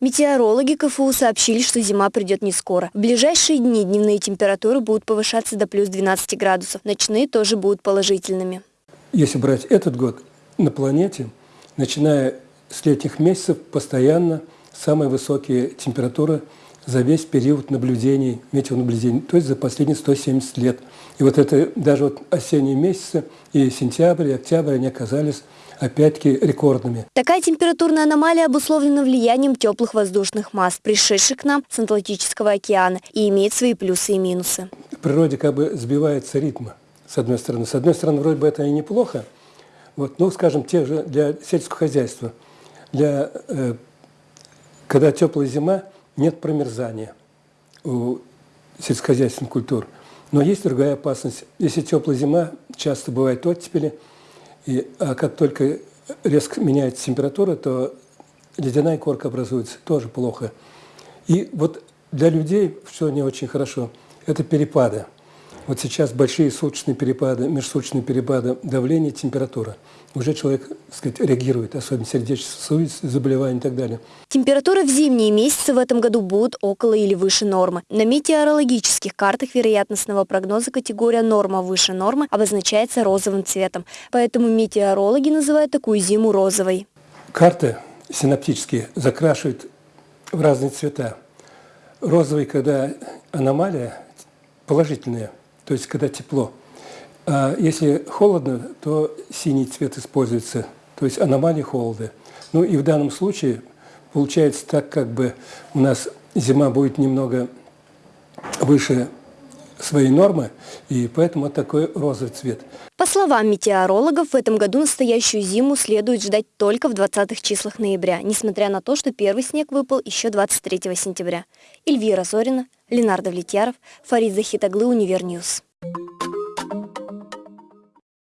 Метеорологи КФУ сообщили, что зима придет не скоро. В ближайшие дни дневные температуры будут повышаться до плюс 12 градусов. Ночные тоже будут положительными. Если брать этот год на планете, начиная с летних месяцев, постоянно самые высокие температуры за весь период наблюдений, метеонаблюдений, то есть за последние 170 лет. И вот это даже вот осенние месяцы, и сентябрь, и октябрь, они оказались опять-таки рекордными. Такая температурная аномалия обусловлена влиянием теплых воздушных масс, пришедших к нам с Атлантического океана, и имеет свои плюсы и минусы. В природе как бы сбивается ритм, с одной стороны. С одной стороны, вроде бы это и неплохо, вот, ну, скажем, те же для сельского хозяйства, для, э, когда теплая зима, нет промерзания у сельскохозяйственных культур. Но есть другая опасность. Если теплая зима, часто бывают оттепели, и, а как только резко меняется температура, то ледяная корка образуется, тоже плохо. И вот для людей, что не очень хорошо, это перепады. Вот сейчас большие суточные перепады, межсуточные перепады давления, температура. Уже человек, так сказать, реагирует, особенно сердечно-сосудистые заболевания и так далее. Температура в зимние месяцы в этом году будут около или выше нормы. На метеорологических картах вероятностного прогноза категория норма выше нормы обозначается розовым цветом. Поэтому метеорологи называют такую зиму розовой. Карты синаптические закрашивают в разные цвета. Розовый, когда аномалия положительная – то есть когда тепло. А если холодно, то синий цвет используется, то есть аномалии холода. Ну и в данном случае получается так, как бы у нас зима будет немного выше своей нормы, и поэтому такой розовый цвет. По словам метеорологов, в этом году настоящую зиму следует ждать только в 20-х числах ноября, несмотря на то, что первый снег выпал еще 23 сентября. Эльвира Зорина, Ленар Давлетьяров, Фарид Захитаглы, UniverNews.